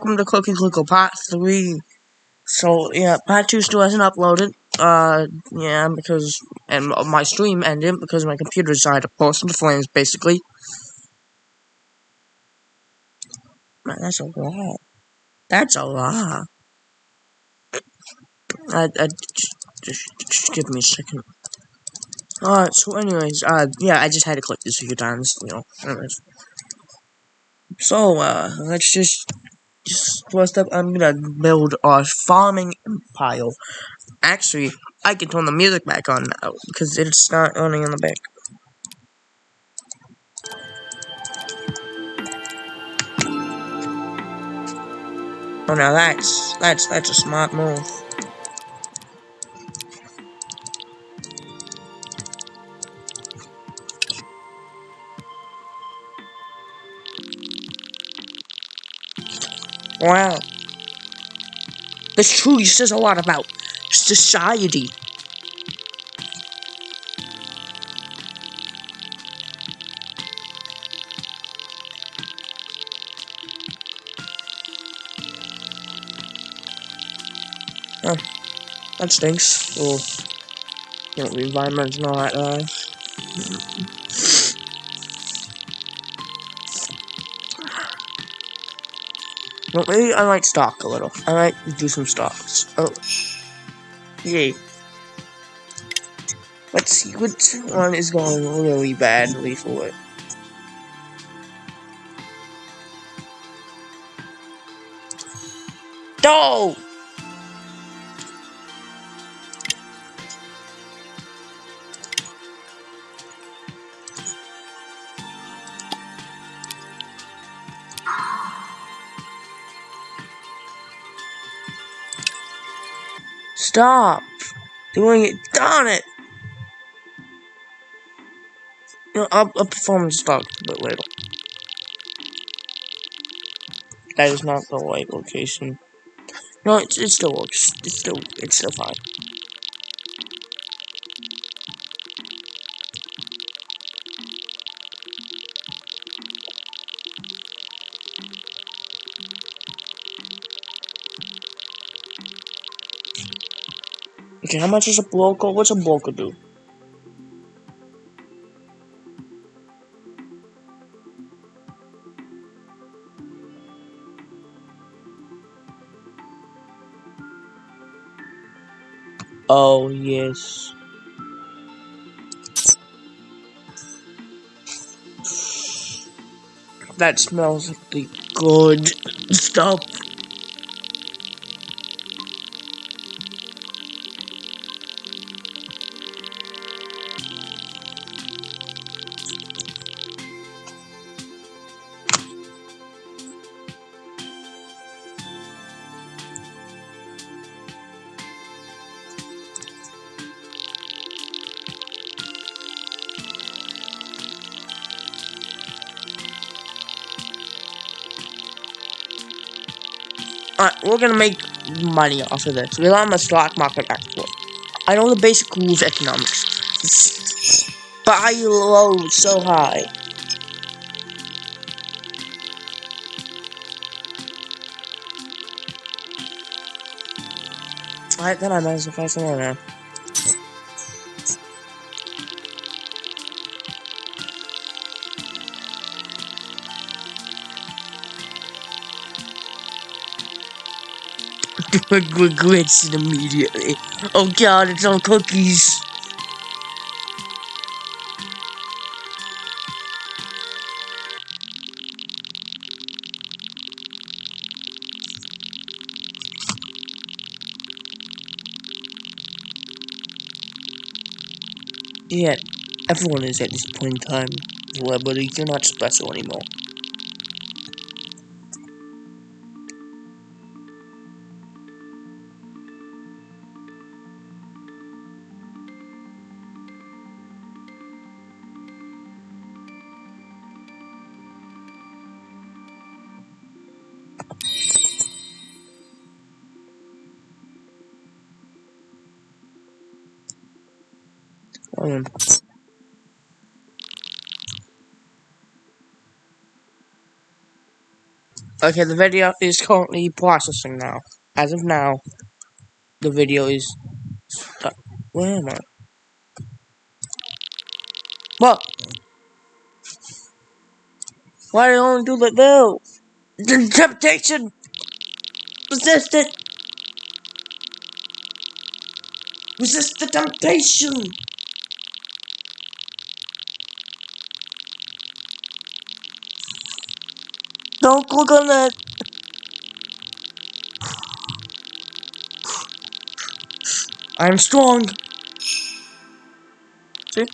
welcome to Cookie Clicker Part 3. So, yeah, Part 2 still hasn't uploaded. Uh, yeah, because, and my stream ended because my computer decided to burst into flames, basically. Man, that's a lot. That's a lot. I, I, just, just, just give me a second. Alright, so anyways, uh, yeah, I just had to click this a few times, you know, anyways. So, uh, let's just first up, I'm gonna build a farming empire. Actually, I can turn the music back on now because it's not running in the back. Oh, now that's that's that's a smart move. Wow. This truly says a lot about society. Oh, that stinks. Oh, you know, the environment's not nice. Uh. Well, maybe I might stalk a little. I might do some stalks. Oh. Yay. Let's see which one is going really badly for it. No! Stop doing it. Darn it. You know, I'll, I'll perform the stock a bit later. That is not the right location. No, it, it still works. It's still, it's still fine. Okay, how much is a broker? What's a broker do? Oh, yes. That smells like the good stuff. Gonna make money off of this. We're on the stock market actually. I know the basic rules of economics. Buy low, so high. Alright, then I might as well find somewhere it immediately. Oh god, it's all cookies. Yeah, everyone is at this point in time Well, celebrities. You're not special anymore. Um, Okay, the video is currently processing now. As of now, the video is stuck. Where am I? What? Why do you only do that though? The temptation! Resist it! Resist the temptation! Don't click on that! I'm strong! See?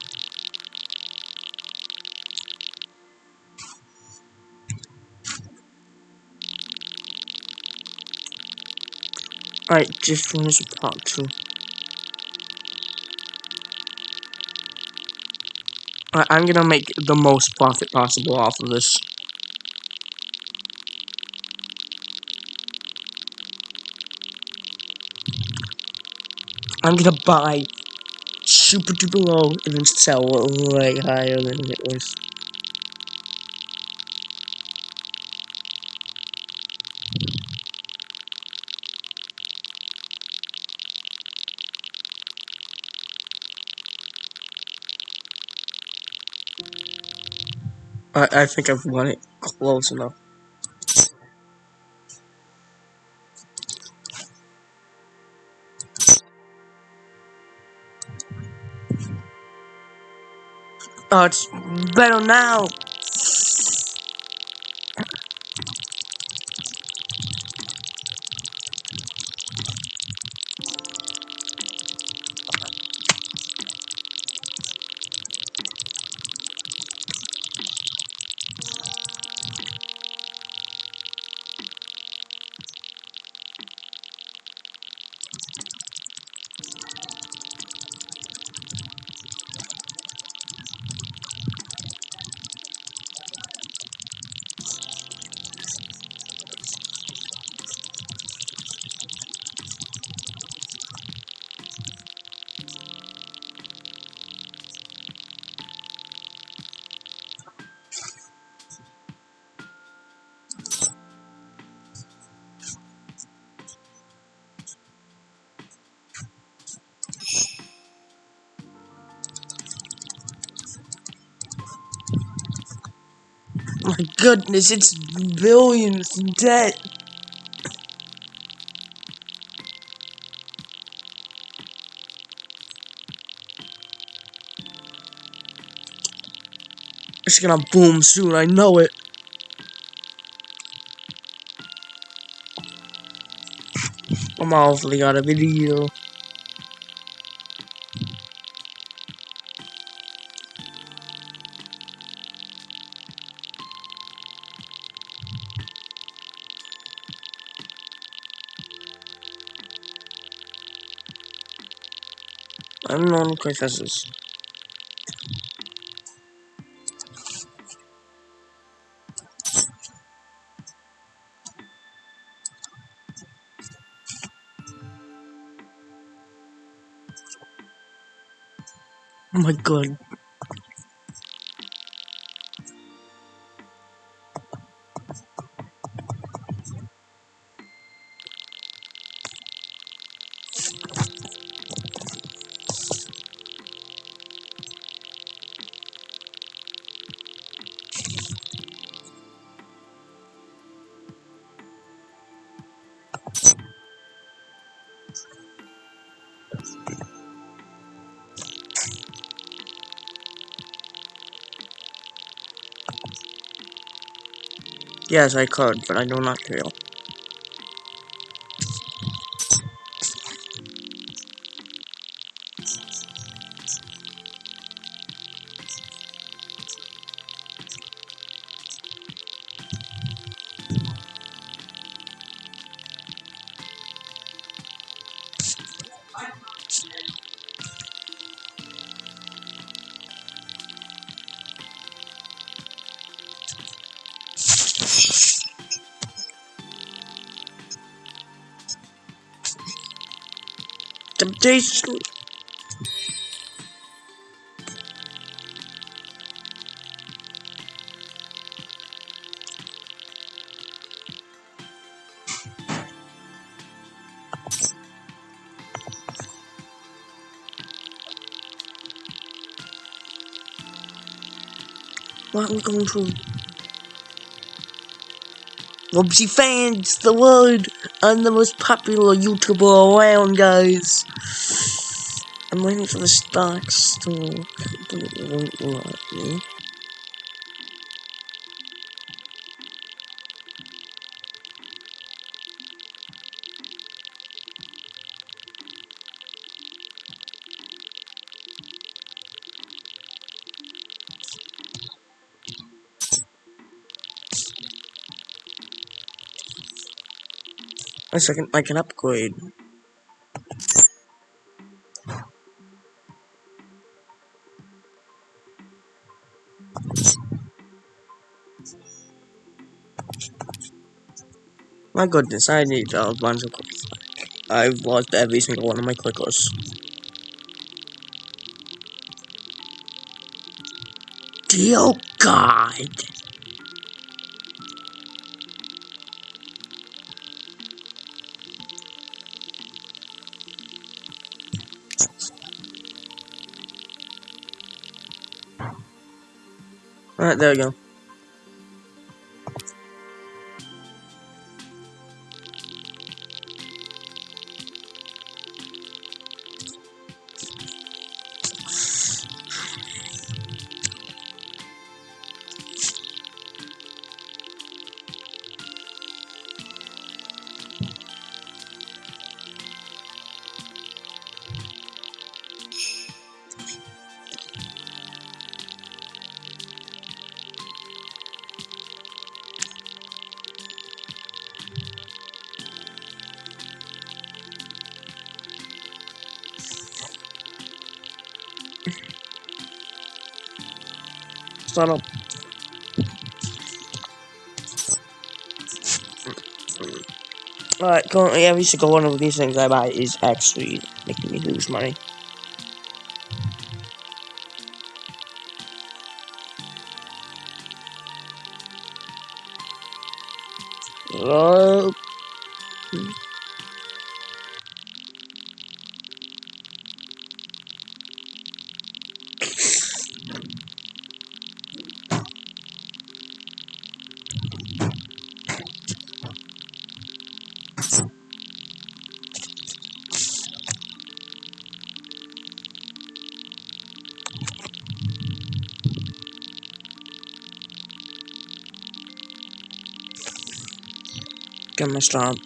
Alright, just finish part two. Alright, I'm gonna make the most profit possible off of this. I'm gonna buy super duper low and then sell way higher than it was. I, I think I've won it close enough. It's better now! My goodness, it's billions in debt. It's gonna boom soon, I know it. I'm awfully got a video. Oh my god. Yes, I could, but I do not care. accommodation. What are we going to? Robsy fans the world. I'm the most popular YouTuber around, guys. I'm waiting for the stocks to me. A second, I can upgrade. My goodness, I need a bunch of clickers. I've lost every single one of my clickers. Dear God! Alright, there we go. Alright, currently every single one of these things I buy is actually making me lose money. Oh. Get my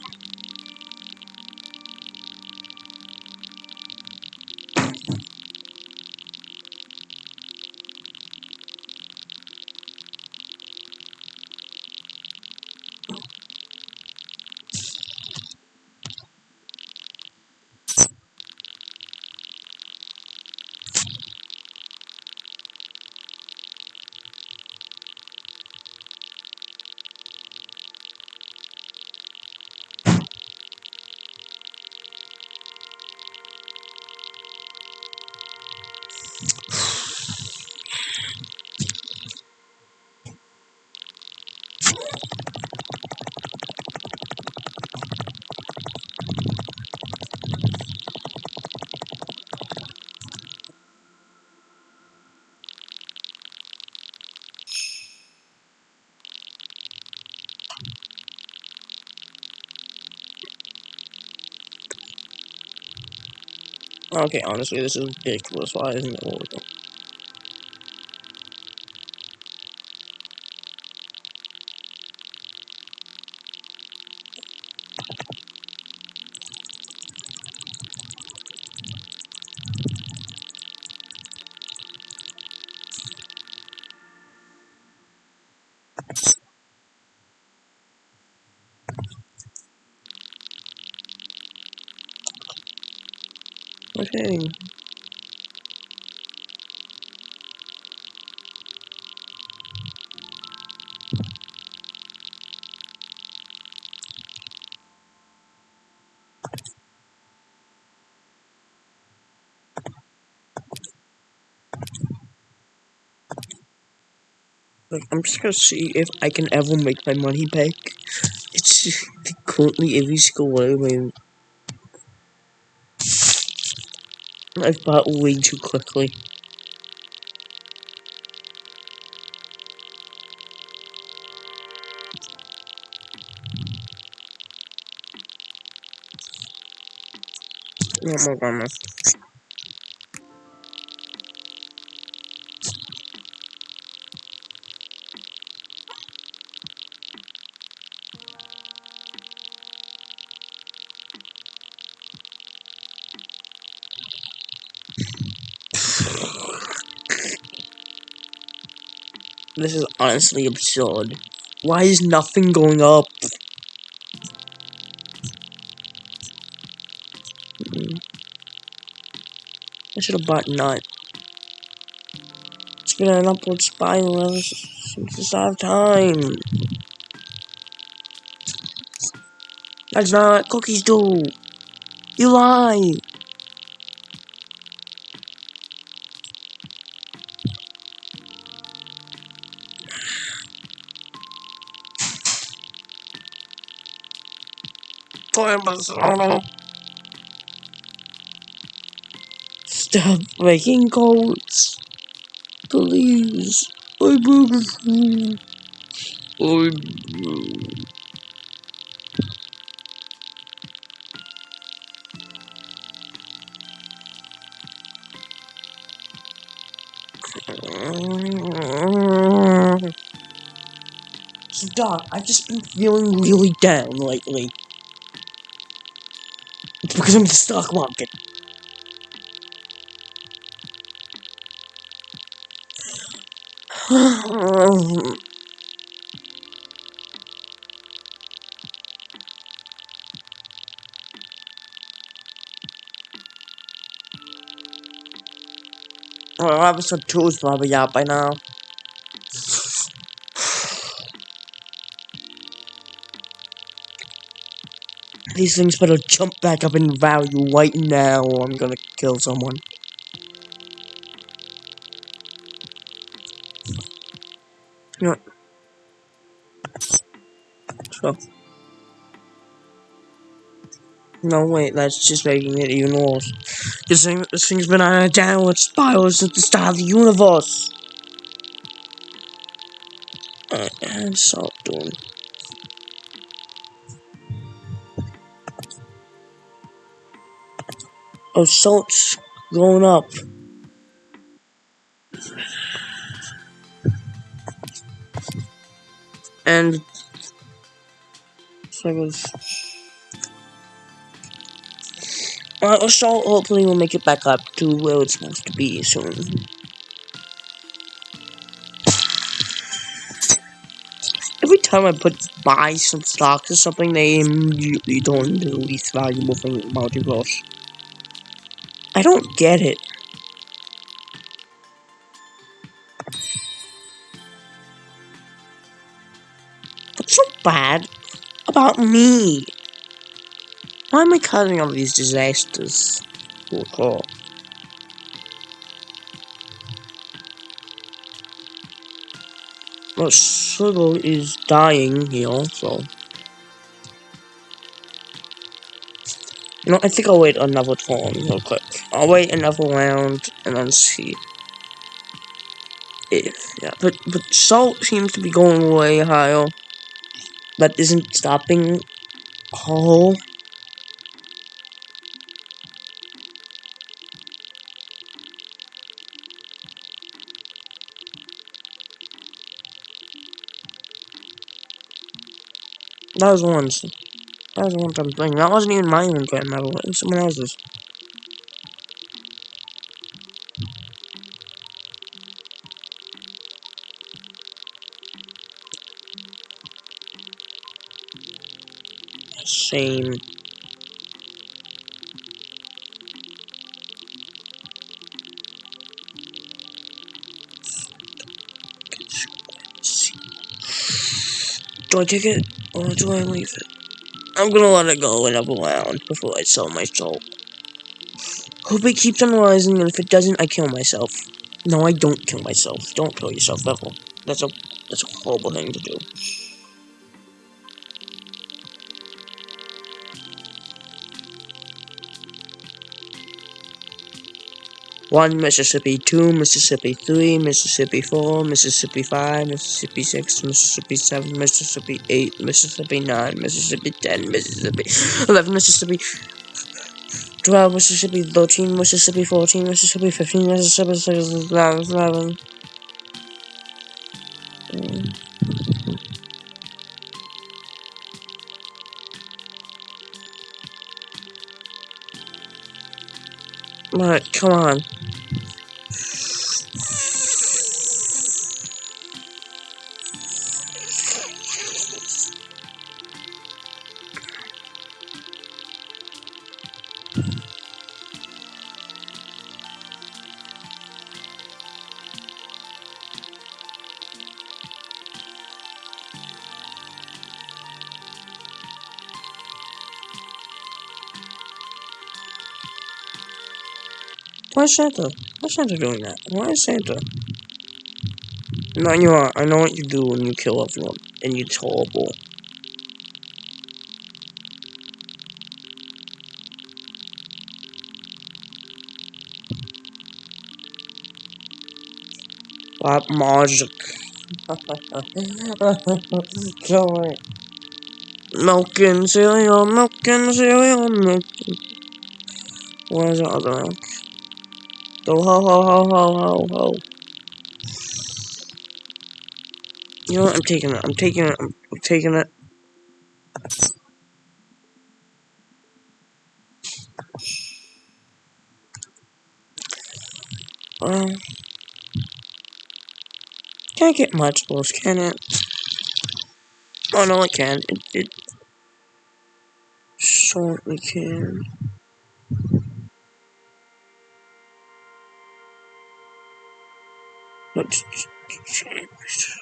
Okay, honestly, this is ridiculous. Why isn't it working? Okay. I'm just gonna see if I can ever make my money back. It's currently every single one of my I've bought way too quickly. Oh my goodness. This is honestly absurd. Why is nothing going up? Hmm. I should have bought nut. It's been an upward spiral ever since the start of time. That's not cookies do. You lie. Stop making codes. Please. I beg of you. I Stop. I've just been feeling really down lately. Because I'm in the stock market. well, episode 2 is probably out by now. These things better jump back up in value right now or I'm gonna kill someone. You know? So. No, wait, that's just making it even worse. This, thing, this thing's been on a downward spiral since the start of the universe. Alright, and salt doing. Oh, salt's going up. And well, salt hopefully will make it back up to where it's supposed to be soon. Every time I put buy some stocks or something, they immediately turn into the least valuable thing in multiverse. I don't get it. What's so bad about me? Why am I causing all these disasters? Oh, Well, Sugar is dying here, so... Know, I think I'll wait another turn real quick. I'll wait another round and then see. If, yeah, but, but Salt seems to be going way higher. That isn't stopping. Oh. That was once. That was one time thing. That wasn't even my own grandmother. It was someone else's. Same. Do I take it or do I leave it? I'm gonna let it go another round before I sell my soul. Hope it keeps on rising, and if it doesn't, I kill myself. No, I don't kill myself. Don't kill yourself ever. That's a that's a horrible thing to do. One Mississippi, two Mississippi, three Mississippi, four Mississippi, five Mississippi, six Mississippi, seven Mississippi, eight Mississippi, nine Mississippi, ten Mississippi, eleven Mississippi, 12, Mississippi 13, Mississippi 14, Mississippi 15, Mississippi 16, 11. Mm. Alright, come on. Why is Santa? Why is Santa doing that? Why is Santa? No, you are. I know what you do when you kill everyone, and it's horrible. Black magic. It. Milk and cereal, milk and cereal, milk. Where's the other milk? Go ho ho ho ho ho ho. You know what? I'm taking it. I'm taking it. I'm, taking it. Um, can't get much worse, can it? Oh no, it can. It, it certainly can. Let's change.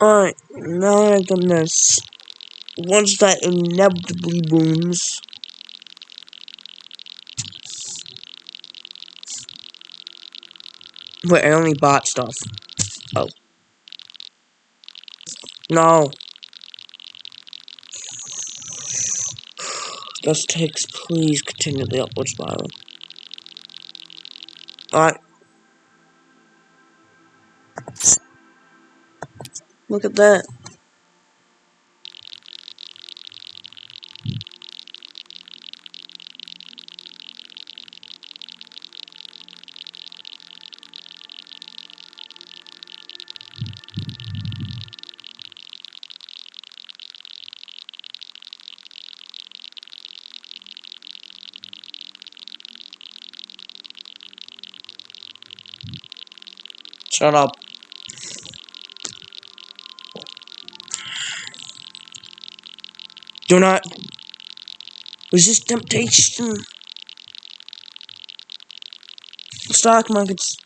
Alright, now I've done this, once that inevitably booms, wait, I only bought stuff. Oh. No. This takes, please continue the upward spiral. Alright. Look at that. Shut up. Do not resist temptation. Stock markets.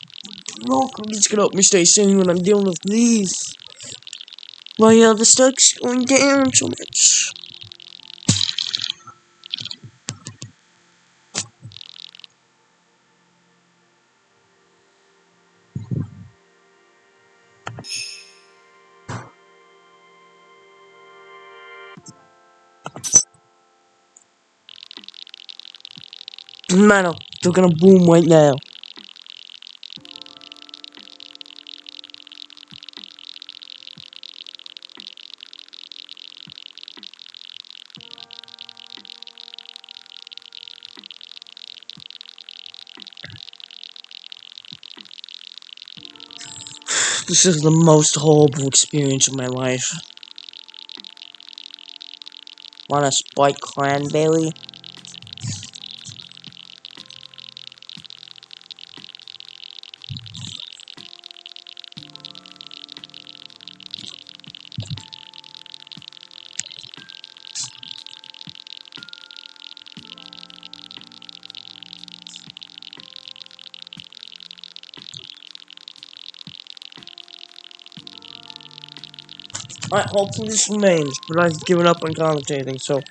Brokers can help me stay sane when I'm dealing with these. Why are uh, the stocks going down so much? Man, they're gonna boom right now. This is the most horrible experience of my life. Want a spike cranberry? Alright, hopefully this remains, but I've given up on commentating, so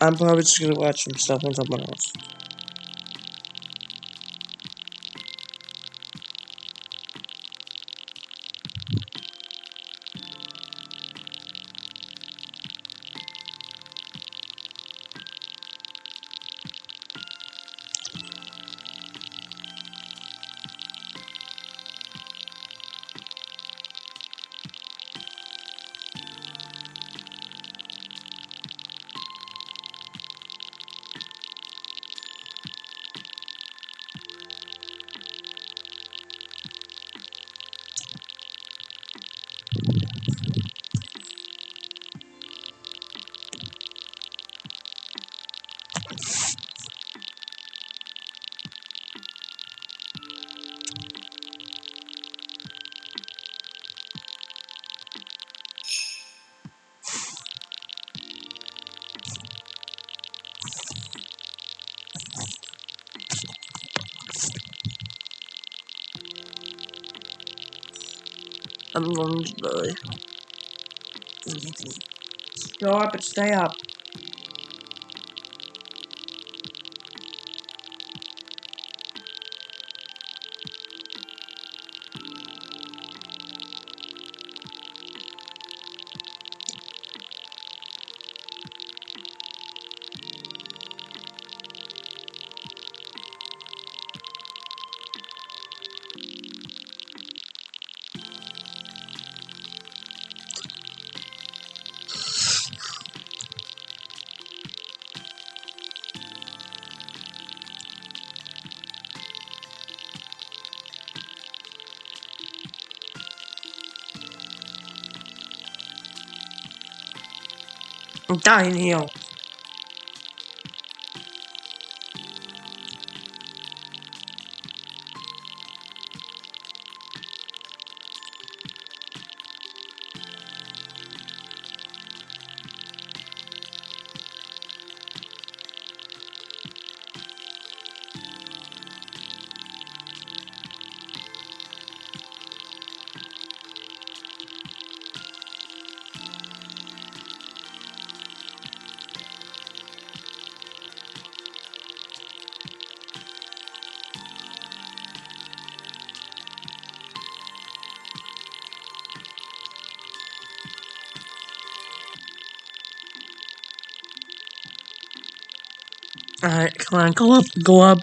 I'm probably just gonna watch some stuff on someone else. I'm going to die. Stop and stay up. I'm dying here. Alright, come on, go up, go up.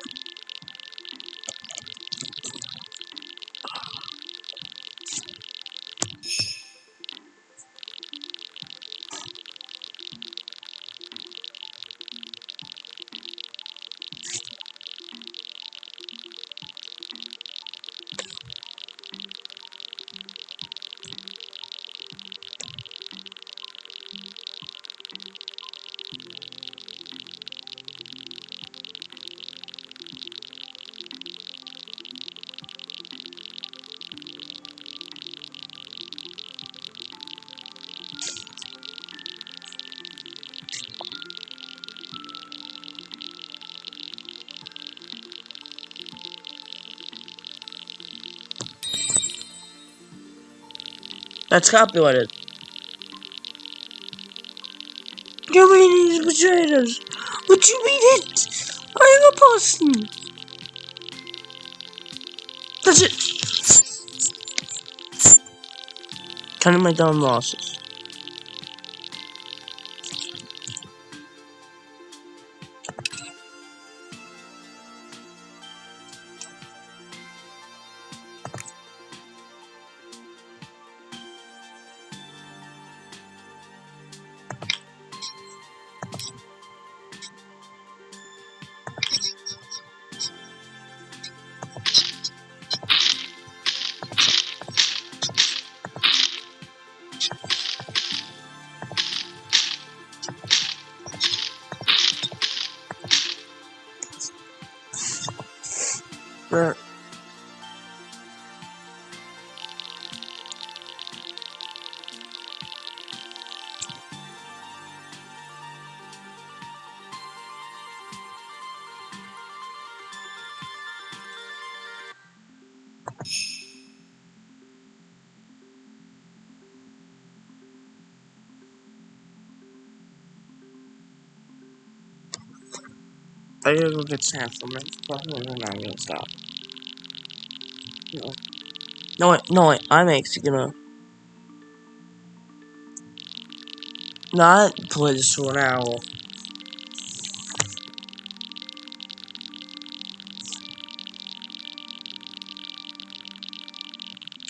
That's copyrighted. Me these potatoes. What you mean it? I'm a person. That's it. Counting my dumb losses. I gotta go get Sam from it. And then I'm gonna stop. No. No, no. I'm actually gonna not play this for an hour.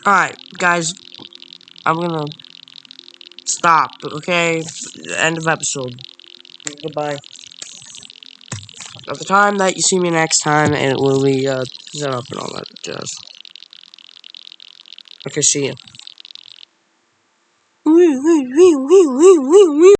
Alright, guys. I'm gonna stop, okay? End of episode. Goodbye. At the time that you see me next time, it will be, uh, set up and all that jazz. Okay, see you.